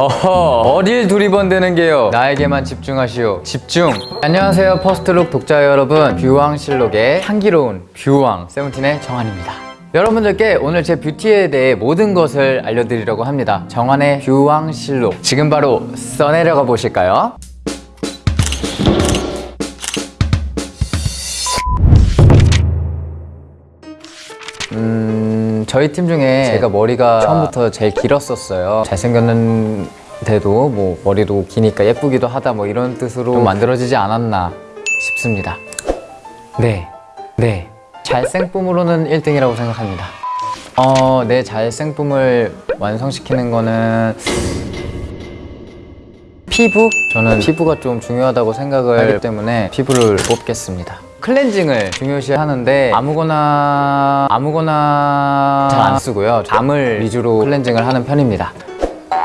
어허 어딜 두리번대는 게요? 나에게만 집중하시오. 집중. 안녕하세요 퍼스트룩 독자 여러분. 뷰왕실록의 향기로운 뷰왕 세븐틴의 정한입니다. 여러분들께 오늘 제 뷰티에 대해 모든 것을 알려드리려고 합니다. 정한의 뷰왕실록. 지금 바로 써내려가 보실까요? 음, 저희 팀 중에 제가 머리가 처음부터 제일 길었었어요. 잘생겼는데도 뭐 머리도 기니까 예쁘기도 하다 뭐 이런 뜻으로 좀 만들어지지 않았나 싶습니다. 네, 네. 잘생쁨으로는 1등이라고 생각합니다. 어, 내 잘생쁨을 완성시키는 거는 피부? 저는 피부가 좀 중요하다고 생각을 하기 때문에 피부를 뽑겠습니다 클렌징을 중요시 하는데 아무거나 아무거나 잘 안 쓰고요. 밤을 위주로 클렌징을 하는 편입니다.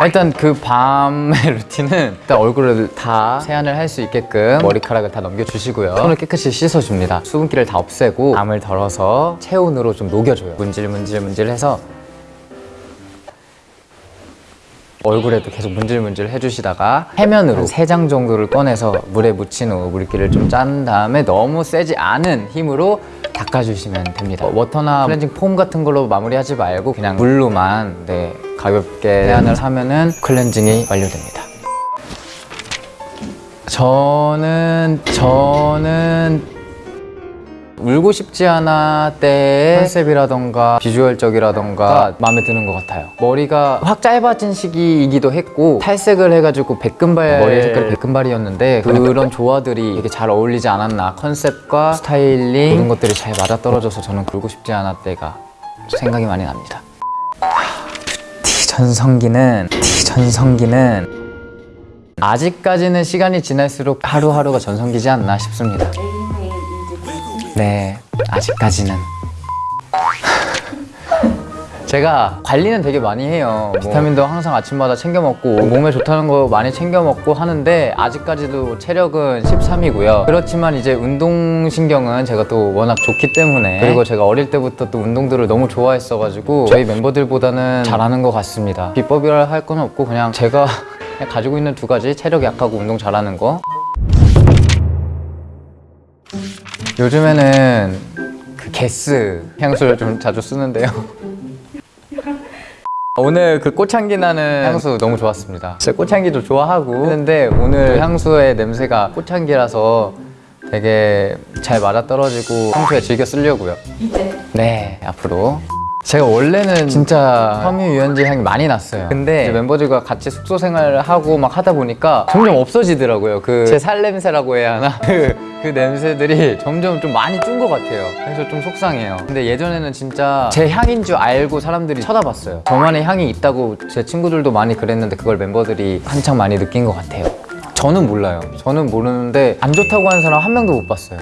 일단 그 밤의 루틴은 일단 얼굴을 다 세안을 할 수 있게끔 머리카락을 다 넘겨주시고요. 손을 깨끗이 씻어줍니다. 수분기를 다 없애고 밤을 덜어서 체온으로 좀 녹여줘요. 문질 문질 문질 해서 얼굴에도 계속 문질문질 해주시다가 해면으로 세 장 정도를 꺼내서 물에 묻힌 후 물기를 좀 짠 다음에 너무 세지 않은 힘으로 닦아주시면 됩니다. 워터나 클렌징 폼 같은 걸로 마무리하지 말고 그냥 물로만 네, 가볍게 세안을 하면 은 클렌징이 완료됩니다. 저는 저는 울고 싶지 않아 때의 컨셉이라던가 비주얼적이라던가 마음에 드는 것 같아요. 머리가 확 짧아진 시기이기도 했고 탈색을 해가지고 백금발 머리 색깔이 백금발이었는데 그런 조화들이 되게 잘 어울리지 않았나. 컨셉과 스타일링 모든 것들이 잘 맞아떨어져서 저는 울고 싶지 않아 때가 생각이 많이 납니다. 티 전성기는 티 전성기는 아직까지는 시간이 지날수록 하루하루가 전성기지 않나 싶습니다 네, 아직까지는. 제가 관리는 되게 많이 해요. 뭐 비타민도 항상 아침마다 챙겨 먹고 몸에 좋다는 거 많이 챙겨 먹고 하는데 아직까지도 체력은 13이고요. 그렇지만 이제 운동신경은 제가 또 워낙 좋기 때문에 그리고 제가 어릴 때부터 또 운동들을 너무 좋아했어 가지고 저희 멤버들보다는 잘하는 것 같습니다. 비법이라 할 건 없고 그냥 제가 가지고 있는 두 가지 체력 약하고 운동 잘하는 거 요즘에는 그 게스 향수를 좀 자주 쓰는데요. 오늘 그 꽃향기 나는 향수 너무 좋았습니다. 진짜 꽃향기도 좋아하고 했는데 오늘 향수의 냄새가 꽃향기라서 되게 잘 맞아떨어지고 평소에 즐겨 쓰려고요. 네 앞으로 제가 원래는 진짜 섬유유연제 향이 많이 났어요. 근데 멤버들과 같이 숙소 생활을 하고 막 하다 보니까 점점 없어지더라고요. 그 제 살 냄새라고 해야 하나? 그, 그 냄새들이 점점 좀 많이 준 것 같아요. 그래서 좀 속상해요. 근데 예전에는 진짜 제 향인 줄 알고 사람들이 쳐다봤어요. 저만의 향이 있다고 제 친구들도 많이 그랬는데 그걸 멤버들이 한창 많이 느낀 것 같아요. 저는 몰라요. 저는 모르는데 안 좋다고 하는 사람 한 명도 못 봤어요.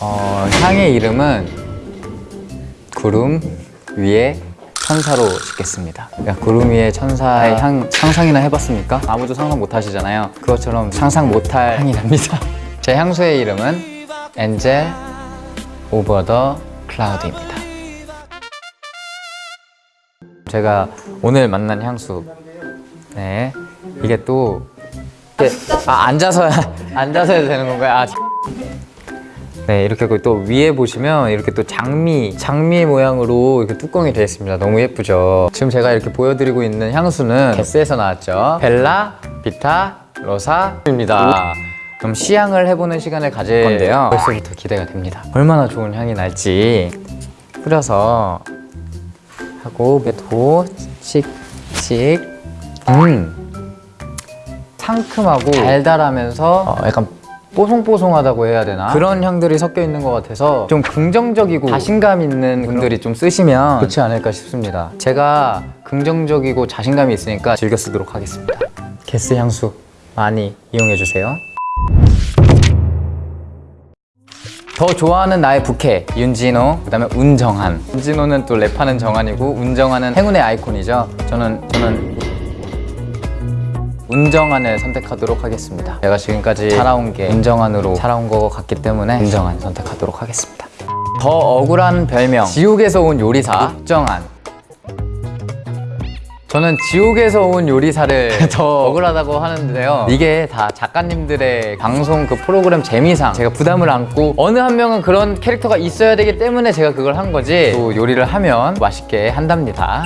어, 향의 이름은 구름 위에 천사로 짓겠습니다. 그러니까 구름 위에 천사의 향 상상이나 해봤습니까? 아무도 상상 못 하시잖아요. 그것처럼 상상 못할 향이 납니다. 제 향수의 이름은 엔젤 오버 더 클라우드입니다. 제가 오늘 만난 향수. 네. 이게 또 이게, 아, 앉아서 앉아서 해도 되는 건가요? 아, 네 이렇게 또 위에 보시면 이렇게 또 장미 장미 모양으로 이렇게 뚜껑이 되어 있습니다. 너무 예쁘죠? 지금 제가 이렇게 보여드리고 있는 향수는 게스에서 나왔죠? 벨라 비타 로사입니다. 그럼 시향을 해보는 시간을 가질 건데요. 벌써부터 기대가 됩니다. 얼마나 좋은 향이 날지 뿌려서 하고 매도 씩씩 음 상큼하고 달달하면서 어, 약간 뽀송뽀송하다고 해야 되나? 그런 향들이 섞여 있는 것 같아서 좀 긍정적이고 자신감 있는 분들이 좀 쓰시면 좋지 않을까 싶습니다. 제가 긍정적이고 자신감이 있으니까 즐겨 쓰도록 하겠습니다. 게스 향수 많이 이용해주세요. 더 좋아하는 나의 부캐 윤진호 그 다음에 운정한. 윤진호는 또 랩하는 정한이고 운정한은 행운의 아이콘이죠. 저는 저는 운정한을 선택하도록 하겠습니다. 제가 지금까지 살아온 게 운정한으로 살아온 것 같기 때문에 운정한 선택하도록 하겠습니다. 더 억울한 별명. 지옥에서 온 요리사. 육정한 저는 지옥에서 온 요리사를 더 억울하다고 하는데요. 이게 다 작가님들의 방송 그 프로그램 재미상. 제가 부담을 안고 어느 한 명은 그런 캐릭터가 있어야 되기 때문에 제가 그걸 한 거지. 또 요리를 하면 맛있게 한답니다.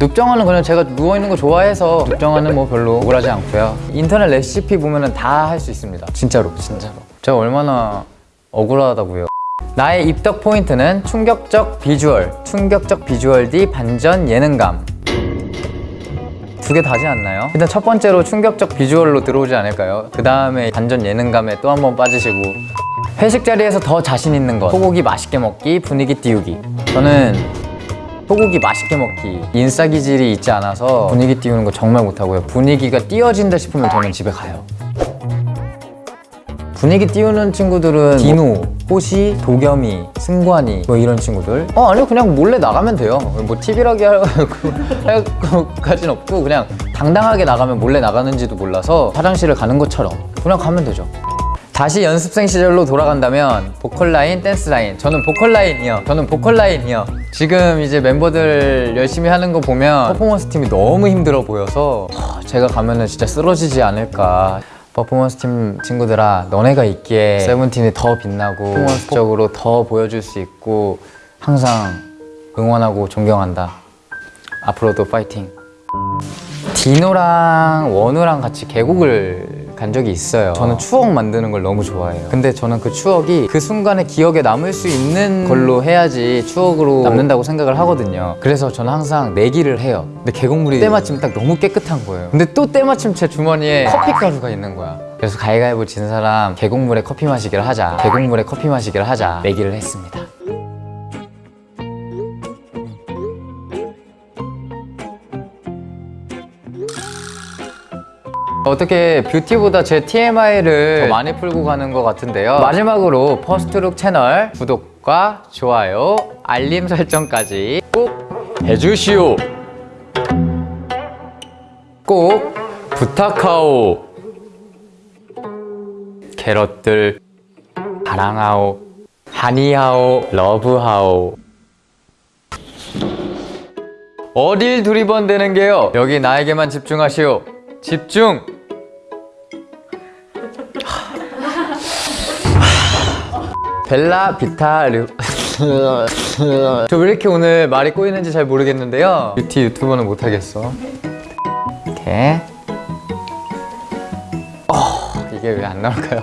눕정아는 그냥 제가 누워있는 거 좋아해서 눕정아는 뭐 별로 억울하지 않고요. 인터넷 레시피 보면은 다할 수 있습니다. 진짜로 진짜로. 제가 얼마나 억울하다고요. 나의 입덕 포인트는 충격적 비주얼 충격적 비주얼 뒤 반전 예능감. 두 개 다지 않나요? 일단 첫 번째로 충격적 비주얼로 들어오지 않을까요? 그 다음에 반전 예능감에 또 한 번 빠지시고. 회식 자리에서 더 자신 있는 것. 소고기 맛있게 먹기 분위기 띄우기. 저는 소고기 맛있게 먹기. 인싸 기질이 있지 않아서 분위기 띄우는 거 정말 못하고요. 분위기가 띄워진다 싶으면 저는 집에 가요. 분위기 띄우는 친구들은 디노, 호시, 도겸이, 승관이 뭐 이런 친구들. 어 아니요. 그냥 몰래 나가면 돼요. 뭐 팁이라기 할 것까진 없고 그냥 당당하게 나가면 몰래 나가는지도 몰라서 화장실을 가는 것처럼 그냥 가면 되죠 다시 연습생 시절로 돌아간다면 보컬 라인, 댄스 라인. 저는 보컬 라인이요. 저는 보컬 라인이요. 지금 이제 멤버들 열심히 하는 거 보면 퍼포먼스 팀이 너무 힘들어 보여서 하, 제가 가면은 진짜 쓰러지지 않을까. 퍼포먼스 팀 친구들아, 너네가 있기에 세븐틴이 더 빛나고 퍼포먼스적으로 더 보여줄 수 있고 항상 응원하고 존경한다. 앞으로도 파이팅. 디노랑 원우랑 같이 계곡을 간 적이 있어요. 저는 추억 만드는 걸 너무 좋아해요. 근데 저는 그 추억이 그 순간에 기억에 남을 수 있는 걸로 해야지 추억으로 남는다고 생각을 하거든요. 그래서 저는 항상 내기를 해요. 근데 계곡물이 때마침 딱 너무 깨끗한 거예요. 근데 또 때마침 제 주머니에 커피 가루가 있는 거야. 그래서 가위가위보 진 사람 계곡물에 커피 마시기를 하자. 계곡물에 커피 마시기를 하자. 내기를 했습니다 어떻게 뷰티보다 제 TMI를 더 많이 풀고 가는 것 같은데요. 마지막으로 퍼스트룩 채널 구독과 좋아요, 알림 설정까지 꼭 해주시오. 꼭 부탁하오. 캐럿들 사랑하오 하니하오 love하오. 어딜 두리번대는 게요? 여기 나에게만 집중하시오. 집중 벨라 비타 르... 저 왜 이렇게 오늘 말이 꼬이는지 잘 모르겠는데요. 뷰티 유튜버는 못하겠어. 이렇게. 어, 이게 왜 안 나올까요?